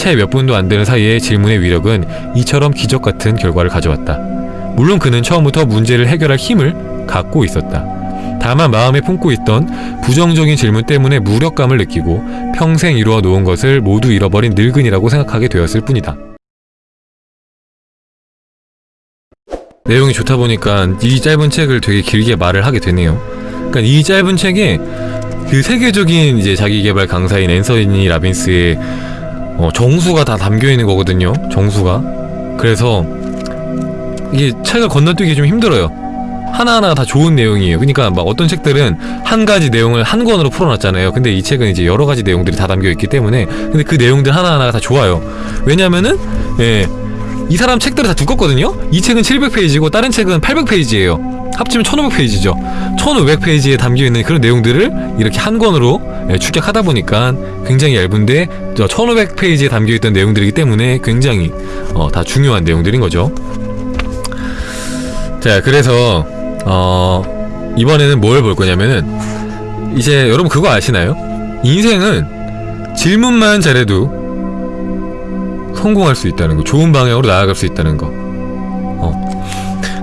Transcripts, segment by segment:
채 몇 분도 안 되는 사이에 질문의 위력은 이처럼 기적 같은 결과를 가져왔다. 물론 그는 처음부터 문제를 해결할 힘을 갖고 있었다. 다만 마음에 품고 있던 부정적인 질문 때문에 무력감을 느끼고 평생 이루어 놓은 것을 모두 잃어버린 늙은이라고 생각하게 되었을 뿐이다. 내용이 좋다 보니까 이 짧은 책을 되게 길게 말을 하게 되네요. 그러니까 이 짧은 책에 그 세계적인 이제 자기개발 강사인 앤서니 라빈스의 어, 정수가 다 담겨 있는 거거든요. 정수가. 그래서 이게 책을 건너뛰기 좀 힘들어요. 하나하나 다 좋은 내용이에요. 그러니까 막 어떤 책들은 한 가지 내용을 한 권으로 풀어놨잖아요. 근데 이 책은 이제 여러 가지 내용들이 다 담겨 있기 때문에 근데 그 내용들 하나하나가 다 좋아요. 왜냐면은 예. 이 사람 책들은 다 두껍거든요? 이 책은 700페이지고 다른 책은 800페이지예요. 합치면 1500페이지죠. 1500페이지에 담겨있는 그런 내용들을 이렇게 한 권으로 예, 축약하다 보니까 굉장히 얇은데 저 1500페이지에 담겨있던 내용들이기 때문에 굉장히 어, 다 중요한 내용들인 거죠. 자, 그래서 어, 이번에는 뭘 볼 거냐면은 이제 여러분 그거 아시나요? 인생은 질문만 잘해도 성공할 수 있다는 거 좋은 방향으로 나아갈 수 있다는 거 어.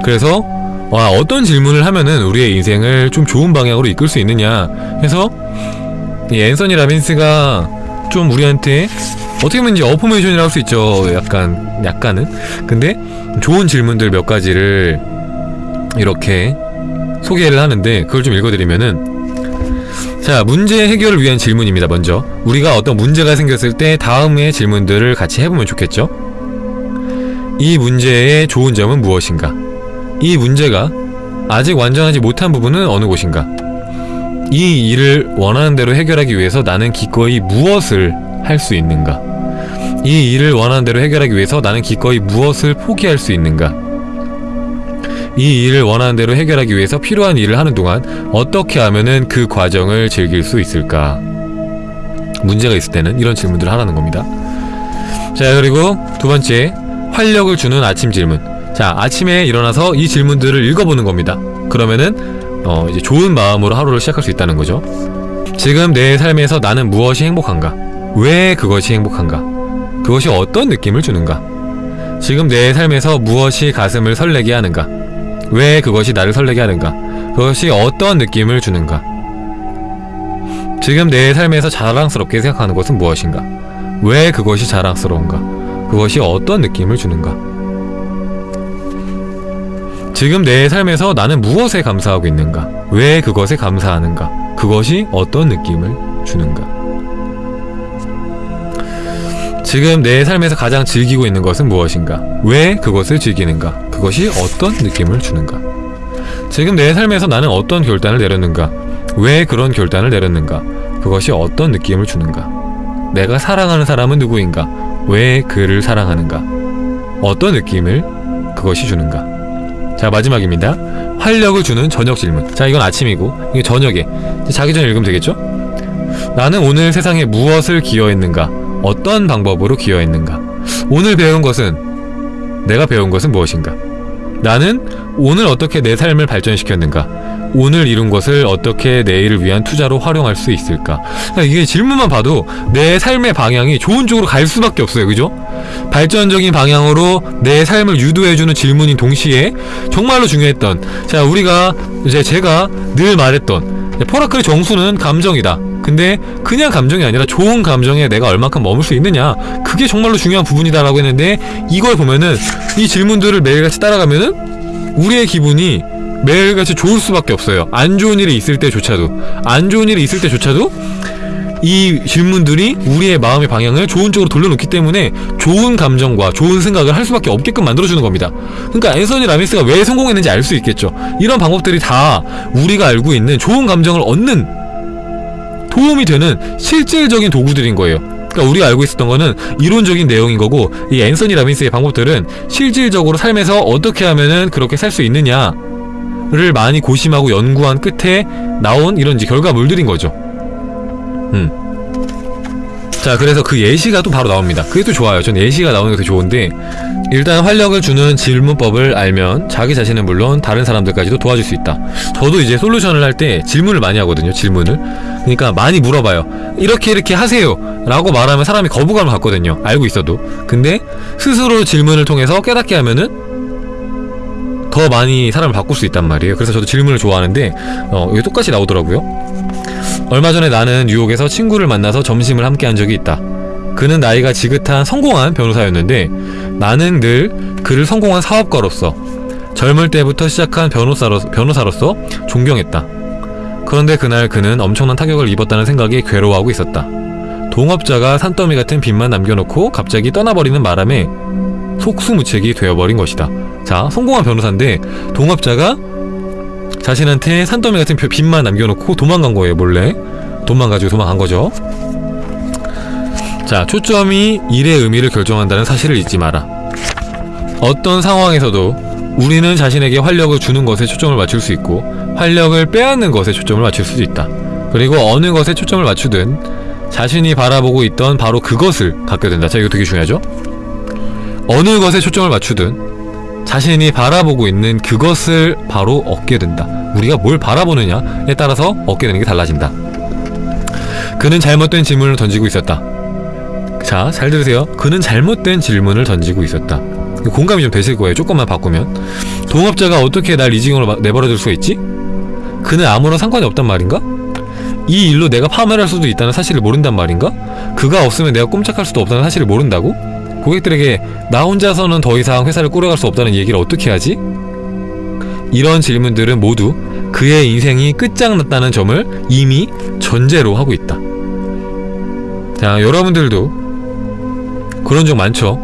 그래서 와 어떤 질문을 하면은 우리의 인생을 좀 좋은 방향으로 이끌 수 있느냐 해서 이 앤서니 라빈스가 좀 우리한테 어떻게 보면 이제 어포메이션이라고 할 수 있죠. 약간 약간은. 근데 좋은 질문들 몇 가지를 이렇게 소개를 하는데 그걸 좀 읽어드리면은 자 문제 해결을 위한 질문입니다 먼저. 우리가 어떤 문제가 생겼을 때 다음의 질문들을 같이 해보면 좋겠죠? 이 문제의 좋은 점은 무엇인가 이 문제가 아직 완전하지 못한 부분은 어느 곳인가 이 일을 원하는 대로 해결하기 위해서 나는 기꺼이 무엇을 할 수 있는가 이 일을 원하는 대로 해결하기 위해서 나는 기꺼이 무엇을 포기할 수 있는가 이 일을 원하는 대로 해결하기 위해서 필요한 일을 하는 동안 어떻게 하면은 그 과정을 즐길 수 있을까? 문제가 있을 때는 이런 질문들을 하라는 겁니다. 자, 그리고 두 번째, 활력을 주는 아침 질문. 자, 아침에 일어나서 이 질문들을 읽어보는 겁니다. 그러면은, 어, 이제 좋은 마음으로 하루를 시작할 수 있다는 거죠. 지금 내 삶에서 나는 무엇이 행복한가? 왜 그것이 행복한가? 그것이 어떤 느낌을 주는가? 지금 내 삶에서 무엇이 가슴을 설레게 하는가? 왜 그것이 나를 설레게 하는가? 그것이 어떤 느낌을 주는가? 지금 내 삶에서 자랑스럽게 생각하는 것은 무엇인가? 왜 그것이 자랑스러운가? 그것이 어떤 느낌을 주는가? 지금 내 삶에서 나는 무엇에 감사하고 있는가? 왜 그것에 감사하는가? 그것이 어떤 느낌을 주는가? 지금 내 삶에서 가장 즐기고 있는 것은 무엇인가? 왜 그것을 즐기는가? 그것이 어떤 느낌을 주는가? 지금 내 삶에서 나는 어떤 결단을 내렸는가? 왜 그런 결단을 내렸는가? 그것이 어떤 느낌을 주는가? 내가 사랑하는 사람은 누구인가? 왜 그를 사랑하는가? 어떤 느낌을 그것이 주는가? 자 마지막입니다. 활력을 주는 저녁 질문. 자 이건 아침이고 이게 저녁에 자기 전에 읽으면 되겠죠? 나는 오늘 세상에 무엇을 기여했는가? 어떤 방법으로 기여했는가? 오늘 배운 것은 내가 배운 것은 무엇인가? 나는 오늘 어떻게 내 삶을 발전시켰는가? 오늘 이룬 것을 어떻게 내일을 위한 투자로 활용할 수 있을까? 그러니까 이게 질문만 봐도 내 삶의 방향이 좋은 쪽으로 갈 수밖에 없어요. 그죠? 발전적인 방향으로 내 삶을 유도해주는 질문인 동시에 정말로 중요했던 자 우리가 이제 제가 늘 말했던 포라클의 정수는 감정이다. 근데 그냥 감정이 아니라 좋은 감정에 내가 얼만큼 머물 수 있느냐 그게 정말로 중요한 부분이다라고 했는데 이걸 보면은 이 질문들을 매일같이 따라가면은 우리의 기분이 매일같이 좋을 수밖에 없어요 안 좋은 일이 있을 때조차도 안 좋은 일이 있을 때조차도 이 질문들이 우리의 마음의 방향을 좋은 쪽으로 돌려놓기 때문에 좋은 감정과 좋은 생각을 할 수밖에 없게끔 만들어주는 겁니다. 그러니까 앤서니 라미스가 왜 성공했는지 알 수 있겠죠. 이런 방법들이 다 우리가 알고 있는 좋은 감정을 얻는 도움이 되는 실질적인 도구들인 거예요. 그러니까 우리가 알고 있었던 거는 이론적인 내용인 거고 이 앤서니 라빈스의 방법들은 실질적으로 삶에서 어떻게 하면은 그렇게 살 수 있느냐 를 많이 고심하고 연구한 끝에 나온 이런 이제 결과물들인 거죠 음. 자 그래서 그 예시가 또 바로 나옵니다. 그게 또 좋아요. 전 예시가 나오는 게 좋은데 일단 활력을 주는 질문법을 알면 자기 자신은 물론 다른 사람들까지도 도와줄 수 있다. 저도 이제 솔루션을 할 때 질문을 많이 하거든요 질문을. 그러니까 많이 물어봐요. 이렇게 이렇게 하세요. 라고 말하면 사람이 거부감을 갖거든요. 알고 있어도. 근데 스스로 질문을 통해서 깨닫게 하면은 더 많이 사람을 바꿀 수 있단 말이에요. 그래서 저도 질문을 좋아하는데 어 이게 똑같이 나오더라고요 얼마 전에 나는 뉴욕에서 친구를 만나서 점심을 함께 한 적이 있다 그는 나이가 지긋한 성공한 변호사였는데 나는 늘 그를 성공한 사업가로서 젊을 때부터 시작한 변호사로, 변호사로서 존경했다. 그런데 그날 그는 엄청난 타격을 입었다는 생각에 괴로워하고 있었다. 동업자가 산더미 같은 빚만 남겨놓고 갑자기 떠나버리는 바람에 속수무책이 되어버린 것이다. 자, 성공한 변호사인데 동업자가 자신한테 산더미 같은 빚만 남겨놓고 도망간 거예요, 몰래. 돈만 가지고 도망간 거죠. 자, 초점이 일의 의미를 결정한다는 사실을 잊지 마라. 어떤 상황에서도 우리는 자신에게 활력을 주는 것에 초점을 맞출 수 있고 활력을 빼앗는 것에 초점을 맞출 수도 있다. 그리고 어느 것에 초점을 맞추든 자신이 바라보고 있던 바로 그것을 갖게 된다. 자, 이거 되게 중요하죠? 어느 것에 초점을 맞추든 자신이 바라보고 있는 그것을 바로 얻게 된다. 우리가 뭘 바라보느냐에 따라서 얻게 되는 게 달라진다. 그는 잘못된 질문을 던지고 있었다. 자, 잘 들으세요. 그는 잘못된 질문을 던지고 있었다. 공감이 좀 되실 거예요. 조금만 바꾸면. 동업자가 어떻게 날 이 지경으로 마- 내버려 둘 수가 있지? 그는 아무런 상관이 없단 말인가? 이 일로 내가 파멸할 수도 있다는 사실을 모른단 말인가? 그가 없으면 내가 꼼짝할 수도 없다는 사실을 모른다고? 고객들에게 나 혼자서는 더 이상 회사를 꾸려갈 수 없다는 얘기를 어떻게 하지? 이런 질문들은 모두 그의 인생이 끝장났다는 점을 이미 전제로 하고 있다. 자, 여러분들도 그런 적 많죠?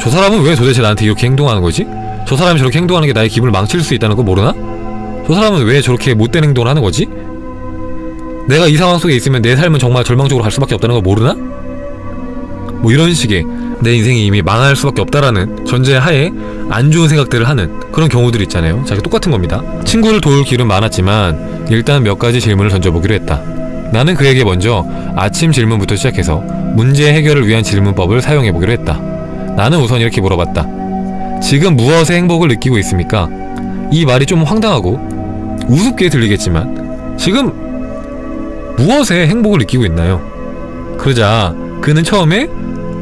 저 사람은 왜 도대체 나한테 이렇게 행동하는 거지? 저 사람이 저렇게 행동하는 게 나의 기분을 망칠 수 있다는 거 모르나? 저 사람은 왜 저렇게 못된 행동을 하는 거지? 내가 이 상황 속에 있으면 내 삶은 정말 절망적으로 갈 수밖에 없다는 거 모르나? 뭐 이런 식의 내 인생이 이미 망할 수밖에 없다라는 전제 하에 안 좋은 생각들을 하는 그런 경우들이 있잖아요. 자, 이게 똑같은 겁니다. 친구를 도울 길은 많았지만 일단 몇 가지 질문을 던져보기로 했다. 나는 그에게 먼저 아침 질문부터 시작해서 문제 해결을 위한 질문법을 사용해보기로 했다. 나는 우선 이렇게 물어봤다. 지금 무엇에 행복을 느끼고 있습니까? 이 말이 좀 황당하고 우습게 들리겠지만 지금 무엇에 행복을 느끼고 있나요? 그러자 그는 처음에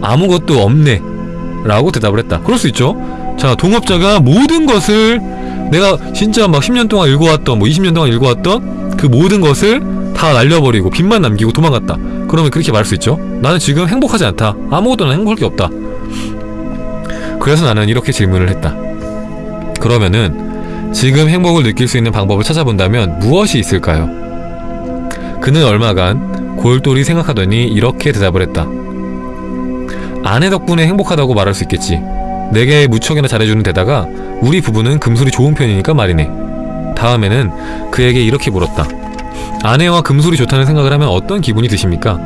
아무것도 없네 라고 대답을 했다. 그럴 수 있죠. 자, 동업자가 모든 것을 내가 진짜 막 10년 동안 읽어왔던 뭐 20년 동안 읽어왔던 그 모든 것을 다 날려버리고 빚만 남기고 도망갔다. 그러면 그렇게 말할 수 있죠. 나는 지금 행복하지 않다. 아무것도 난 행복할 게 없다. 그래서 나는 이렇게 질문을 했다. 그러면은 지금 행복을 느낄 수 있는 방법을 찾아본다면 무엇이 있을까요? 그는 얼마간 골똘히 생각하더니 이렇게 대답을 했다. 아내 덕분에 행복하다고 말할 수 있겠지. 내게 무척이나 잘해주는 데다가 우리 부부는 금술이 좋은 편이니까 말이네. 다음에는 그에게 이렇게 물었다. 아내와 금술이 좋다는 생각을 하면 어떤 기분이 드십니까?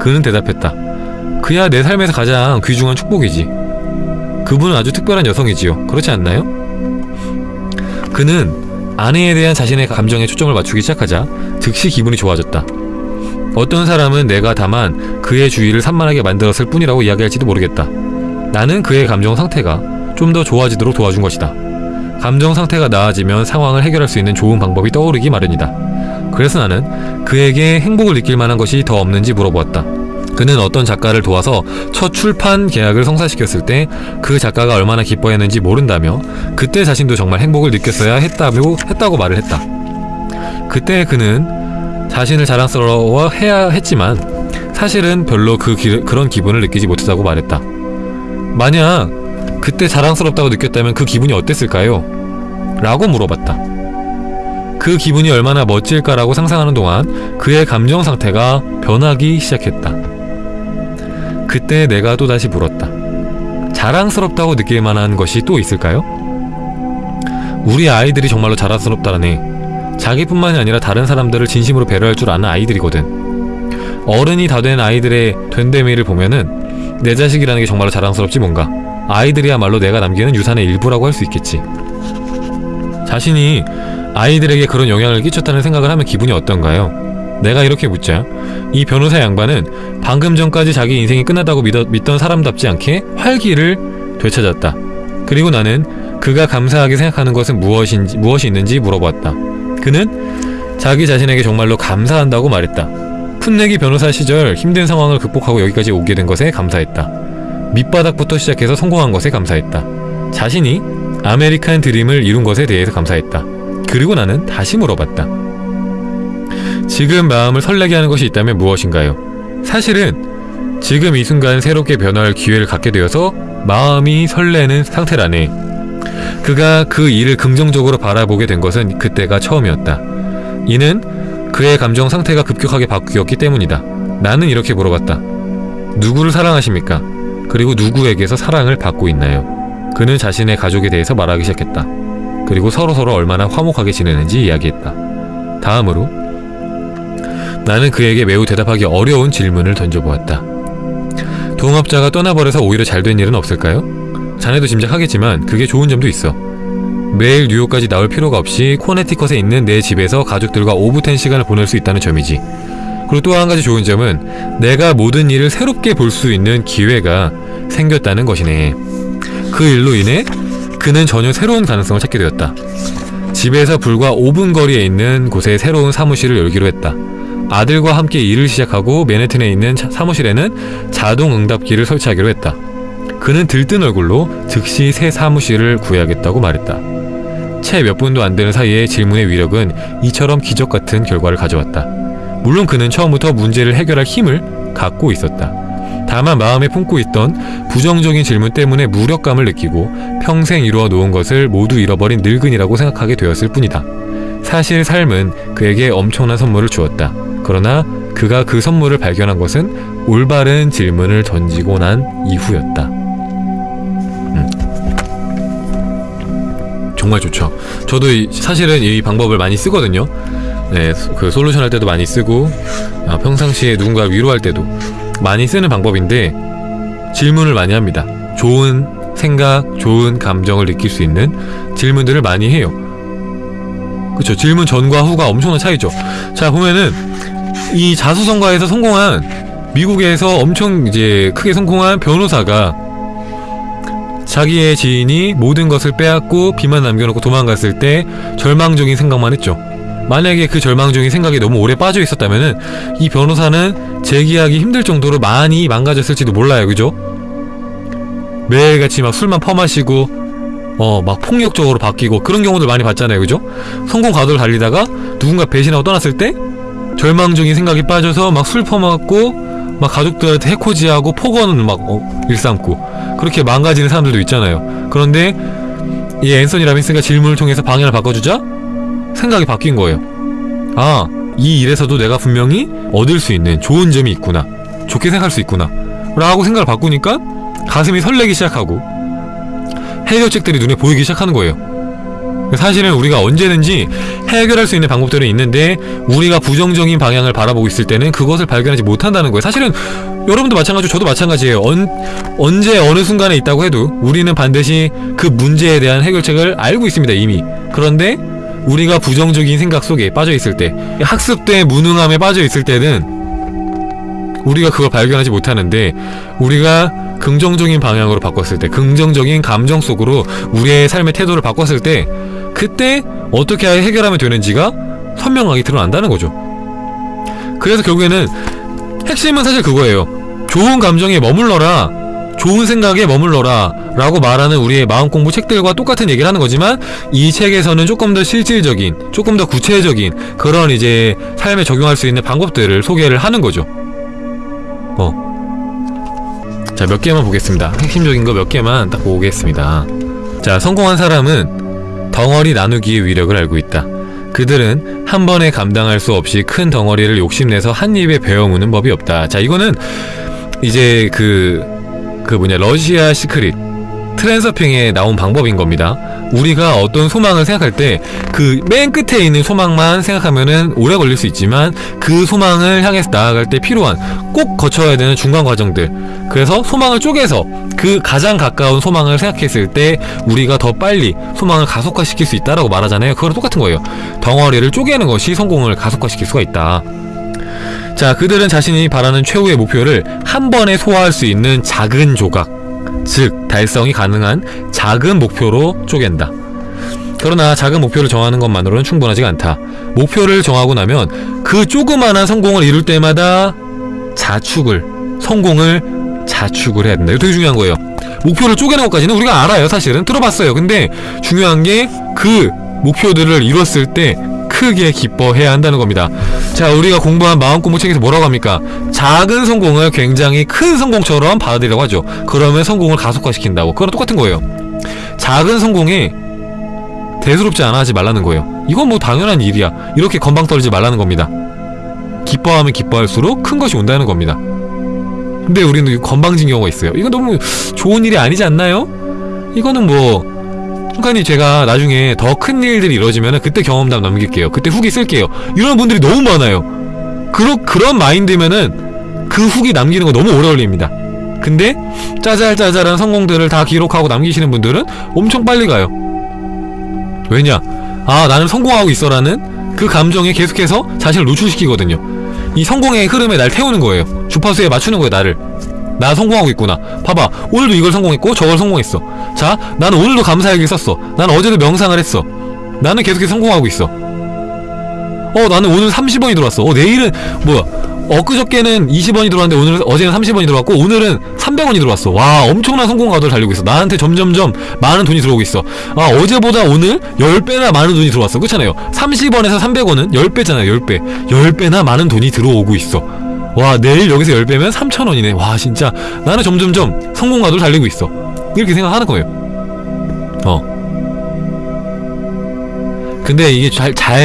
그는 대답했다. 그야 내 삶에서 가장 귀중한 축복이지. 그분은 아주 특별한 여성이지요. 그렇지 않나요? 그는 아내에 대한 자신의 감정에 초점을 맞추기 시작하자 즉시 기분이 좋아졌다. 어떤 사람은 내가 다만 그의 주의를 산만하게 만들었을 뿐이라고 이야기할지도 모르겠다. 나는 그의 감정 상태가 좀 더 좋아지도록 도와준 것이다. 감정 상태가 나아지면 상황을 해결할 수 있는 좋은 방법이 떠오르기 마련이다. 그래서 나는 그에게 행복을 느낄 만한 것이 더 없는지 물어보았다. 그는 어떤 작가를 도와서 첫 출판 계약을 성사시켰을 때 그 작가가 얼마나 기뻐했는지 모른다며 그때 자신도 정말 행복을 느꼈어야 했다고, 했다고 말을 했다. 그때 그는 자신을 자랑스러워해야 했지만 사실은 별로 그 기, 그런 기분을 느끼지 못했다고 말했다. 만약 그때 자랑스럽다고 느꼈다면 그 기분이 어땠을까요? 라고 물어봤다. 그 기분이 얼마나 멋질까라고 상상하는 동안 그의 감정 상태가 변하기 시작했다. 그때 내가 또다시 물었다. 자랑스럽다고 느낄 만한 것이 또 있을까요? 우리 아이들이 정말로 자랑스럽다라네. 자기뿐만이 아니라 다른 사람들을 진심으로 배려할 줄 아는 아이들이거든. 어른이 다 된 아이들의 된데미를 보면은 내 자식이라는 게 정말로 자랑스럽지 뭔가. 아이들이야말로 내가 남기는 유산의 일부라고 할 수 있겠지. 자신이 아이들에게 그런 영향을 끼쳤다는 생각을 하면 기분이 어떤가요? 내가 이렇게 묻자 이 변호사 양반은 방금 전까지 자기 인생이 끝났다고 믿어, 믿던 사람답지 않게 활기를 되찾았다. 그리고 나는 그가 감사하게 생각하는 것은 무엇인지, 무엇이 있는지 물어봤다. 그는 자기 자신에게 정말로 감사한다고 말했다. 풋내기 변호사 시절 힘든 상황을 극복하고 여기까지 오게 된 것에 감사했다. 밑바닥부터 시작해서 성공한 것에 감사했다. 자신이 아메리칸 드림을 이룬 것에 대해서 감사했다. 그리고 나는 다시 물어봤다. 지금 마음을 설레게 하는 것이 있다면 무엇인가요? 사실은 지금 이 순간 새롭게 변화할 기회를 갖게 되어서 마음이 설레는 상태라네. 그가 그 일을 긍정적으로 바라보게 된 것은 그때가 처음이었다. 이는 그의 감정 상태가 급격하게 바뀌었기 때문이다. 나는 이렇게 물어봤다. 누구를 사랑하십니까? 그리고 누구에게서 사랑을 받고 있나요? 그는 자신의 가족에 대해서 말하기 시작했다. 그리고 서로서로 얼마나 화목하게 지내는지 이야기했다. 다음으로 나는 그에게 매우 대답하기 어려운 질문을 던져보았다. 동업자가 떠나버려서 오히려 잘 된 일은 없을까요? 자네도 짐작하겠지만 그게 좋은 점도 있어. 매일 뉴욕까지 나올 필요가 없이 코네티컷에 있는 내 집에서 가족들과 오붓한 시간을 보낼 수 있다는 점이지. 그리고 또 한 가지 좋은 점은 내가 모든 일을 새롭게 볼 수 있는 기회가 생겼다는 것이네. 그 일로 인해 그는 전혀 새로운 가능성을 찾게 되었다. 집에서 불과 5분 거리에 있는 곳에 새로운 사무실을 열기로 했다. 아들과 함께 일을 시작하고 맨해튼에 있는 차- 사무실에는 자동 응답기를 설치하기로 했다. 그는 들뜬 얼굴로 즉시 새 사무실을 구해야겠다고 말했다. 채 몇 분도 안 되는 사이에 질문의 위력은 이처럼 기적 같은 결과를 가져왔다. 물론 그는 처음부터 문제를 해결할 힘을 갖고 있었다. 다만 마음에 품고 있던 부정적인 질문 때문에 무력감을 느끼고 평생 이루어 놓은 것을 모두 잃어버린 늙은이라고 생각하게 되었을 뿐이다. 사실 삶은 그에게 엄청난 선물을 주었다. 그러나 그가 그 선물을 발견한 것은 올바른 질문을 던지고 난 이후였다. 정말 좋죠. 저도 이- 사실은 이 방법을 많이 쓰거든요. 네, 그 솔루션 할 때도 많이 쓰고 아, 평상시에 누군가 위로할 때도 많이 쓰는 방법인데 질문을 많이 합니다. 좋은 생각, 좋은 감정을 느낄 수 있는 질문들을 많이 해요. 그쵸 질문 전과 후가 엄청난 차이죠. 자 보면은 이 자수성가에서 성공한 미국에서 엄청 이제 크게 성공한 변호사가 자기의 지인이 모든 것을 빼앗고 비만 남겨놓고 도망갔을 때 절망적인 생각만 했죠. 만약에 그 절망적인 생각에 너무 오래 빠져 있었다면은 이 변호사는 재기하기 힘들 정도로 많이 망가졌을지도 몰라요, 그죠? 매일같이 막 술만 퍼마시고 어 막 폭력적으로 바뀌고 그런 경우들 많이 봤잖아요, 그죠? 성공 가도를 달리다가 누군가 배신하고 떠났을 때 절망적인 생각이 빠져서 막 술 퍼먹고 막 가족들한테 해코지하고 폭언을 막 어, 일삼고 그렇게 망가지는 사람들도 있잖아요. 그런데 이 앤서니 라빈스가 질문을 통해서 방향을 바꿔주자 생각이 바뀐 거예요. 아, 이 일에서도 내가 분명히 얻을 수 있는 좋은 점이 있구나. 좋게 생각할 수 있구나. 라고 생각을 바꾸니까 가슴이 설레기 시작하고 해결책들이 눈에 보이기 시작하는 거예요. 사실은 우리가 언제든지 해결할 수 있는 방법들은 있는데 우리가 부정적인 방향을 바라보고 있을 때는 그것을 발견하지 못한다는 거예요. 사실은 여러분도 마찬가지고 저도 마찬가지예요. 언, 언제 어느 순간에 있다고 해도 우리는 반드시 그 문제에 대한 해결책을 알고 있습니다. 이미. 그런데 우리가 부정적인 생각 속에 빠져 있을 때 학습대 무능함에 빠져 있을 때는 우리가 그걸 발견하지 못하는데 우리가 긍정적인 방향으로 바꿨을 때 긍정적인 감정 속으로 우리의 삶의 태도를 바꿨을 때 그때 어떻게 해결하면 되는지가 선명하게 드러난다는 거죠 그래서 결국에는 핵심은 사실 그거예요 좋은 감정에 머물러라 좋은 생각에 머물러라 라고 말하는 우리의 마음 공부 책들과 똑같은 얘기를 하는 거지만 이 책에서는 조금 더 실질적인 조금 더 구체적인 그런 이제 삶에 적용할 수 있는 방법들을 소개를 하는 거죠 어. 자, 몇 개만 보겠습니다. 핵심적인 거 몇 개만 딱 보겠습니다. 자, 성공한 사람은 덩어리 나누기의 위력을 알고 있다. 그들은 한 번에 감당할 수 없이 큰 덩어리를 욕심내서 한 입에 베어무는 법이 없다. 자, 이거는 이제 그, 그 뭐냐, 러시아 시크릿. 트랜서핑에 나온 방법인 겁니다. 우리가 어떤 소망을 생각할 때 그 맨 끝에 있는 소망만 생각하면은 오래 걸릴 수 있지만 그 소망을 향해서 나아갈 때 필요한 꼭 거쳐야 되는 중간 과정들. 그래서 소망을 쪼개서 그 가장 가까운 소망을 생각했을 때 우리가 더 빨리 소망을 가속화시킬 수 있다라고 말하잖아요. 그거랑 똑같은 거예요. 덩어리를 쪼개는 것이 성공을 가속화시킬 수가 있다. 자, 그들은 자신이 바라는 최후의 목표를 한 번에 소화할 수 있는 작은 조각, 즉 달성이 가능한 작은 목표로 쪼갠다. 그러나 작은 목표를 정하는 것만으로는 충분하지가 않다. 목표를 정하고 나면 그 조그만한 성공을 이룰 때마다 자축을, 성공을 자축을 해야 된다. 이거 되게 중요한 거예요. 목표를 쪼개는 것까지는 우리가 알아요, 사실은. 들어봤어요. 근데 중요한 게 그 목표들을 이뤘을 때 크게 기뻐해야 한다는 겁니다. 자, 우리가 공부한 마음공부 책에서 뭐라고 합니까? 작은 성공을 굉장히 큰 성공처럼 받아들이라고 하죠. 그러면 성공을 가속화시킨다고. 그거랑 똑같은 거예요. 작은 성공에 대수롭지 않아 하지 말라는 거예요. 이건 뭐 당연한 일이야. 이렇게 건방 떨지 말라는 겁니다. 기뻐하면 기뻐할수록 큰 것이 온다는 겁니다. 근데 우리는 건방진 경우가 있어요. 이건 너무 좋은 일이 아니지 않나요? 이거는 뭐 순간이 제가 나중에 더 큰 일들이 이루어지면 그때 경험담 남길게요. 그때 후기 쓸게요. 이런 분들이 너무 많아요. 그러, 그런 마인드면은 그 후기 남기는 거 너무 오래 걸립니다. 근데 짜잘짜잘한 성공들을 다 기록하고 남기시는 분들은 엄청 빨리 가요. 왜냐? 아 나는 성공하고 있어라는 그 감정에 계속해서 자신을 노출시키거든요. 이 성공의 흐름에 날 태우는 거예요. 주파수에 맞추는 거예요 나를. 나 성공하고 있구나. 봐봐. 오늘도 이걸 성공했고 저걸 성공했어. 자, 나는 오늘도 감사일기 썼어. 나는 어제도 명상을 했어. 나는 계속해서 성공하고 있어. 어, 나는 오늘 30원이 들어왔어. 어, 내일은 뭐야? 엊그저께는 20원이 들어왔는데 오늘 어제는 30원이 들어왔고 오늘은 300원이 들어왔어. 와, 엄청난 성공 가도를 달리고 있어. 나한테 점점점 많은 돈이 들어오고 있어. 아, 어제보다 오늘 10배나 많은 돈이 들어왔어. 그렇잖아요. 30원에서 300원은 10배잖아요. 10배. 10배나 많은 돈이 들어오고 있어. 와 내일 여기서 10배면 3,000원이네. 와 진짜. 나는 점점점 성공가도를 달리고 있어. 이렇게 생각하는 거예요. 어. 근데 이게 잘, 잘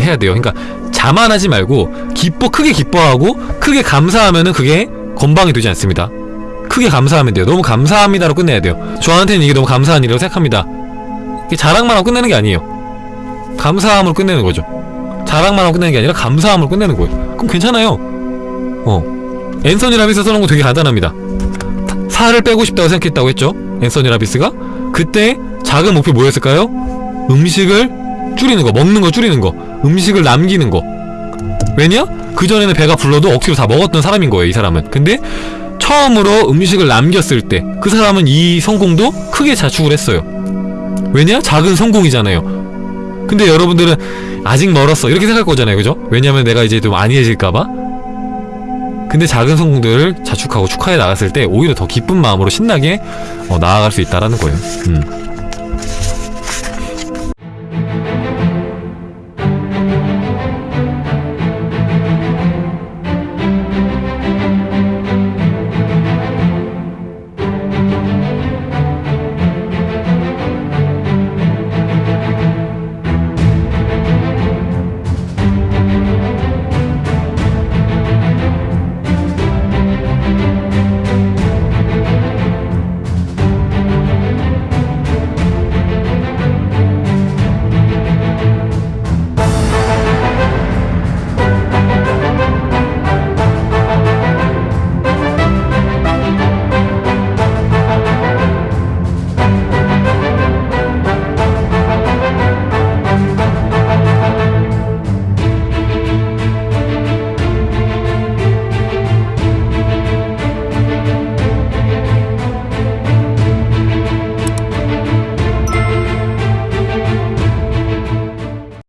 해야 돼요. 그러니까 자만하지 말고 기뻐 크게 기뻐하고 크게 감사하면은 그게 건방이 되지 않습니다. 크게 감사하면 돼요. 너무 감사합니다로 끝내야 돼요. 저한테는 이게 너무 감사한 일이라고 생각합니다. 이게 자랑만 하고 끝내는 게 아니에요. 감사함으로 끝내는 거죠. 자랑만 하고 끝내는 게 아니라 감사함으로 끝내는 거예요. 그럼 괜찮아요 어. 앤서니 라비스 써놓은 거 되게 간단합니다. 살을 빼고 싶다고 생각했다고 했죠? 앤서니 라비스가? 그때 작은 목표 뭐였을까요? 음식을 줄이는 거 먹는 거 줄이는 거 음식을 남기는 거. 왜냐? 그전에는 배가 불러도 억지로 다 먹었던 사람인 거예요 이 사람은. 근데 처음으로 음식을 남겼을 때 그 사람은 이 성공도 크게 자축을 했어요. 왜냐? 작은 성공이잖아요. 근데 여러분들은 아직 멀었어. 이렇게 생각할 거잖아요. 그죠? 왜냐면 내가 이제 좀 안이해질까봐 근데 작은 성공들을 자축하고 축하해 나갔을 때 오히려 더 기쁜 마음으로 신나게 어, 나아갈 수 있다라는 거예요. 음.